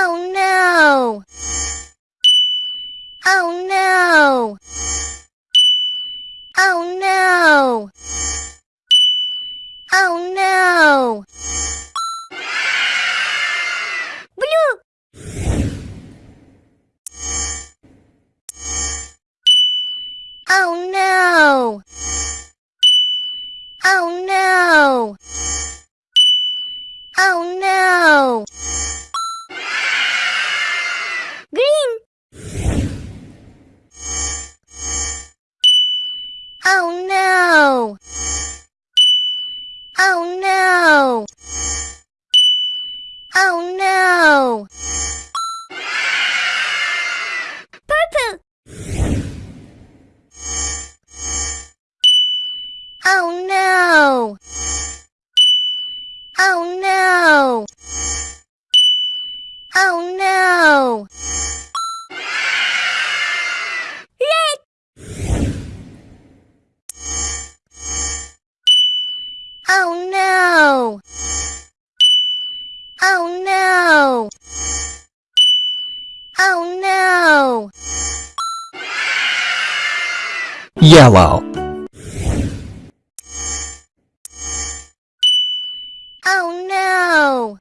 Oh no! Oh no! Oh no! Oh no! Blue! Oh no! Oh no! Oh no! Oh no! Oh no! Oh no! Purple! Oh no! Oh no! Oh no! Oh no! Oh no! Oh no! Yellow Oh no!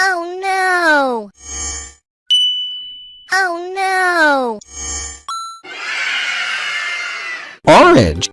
Oh no! Oh no! Orange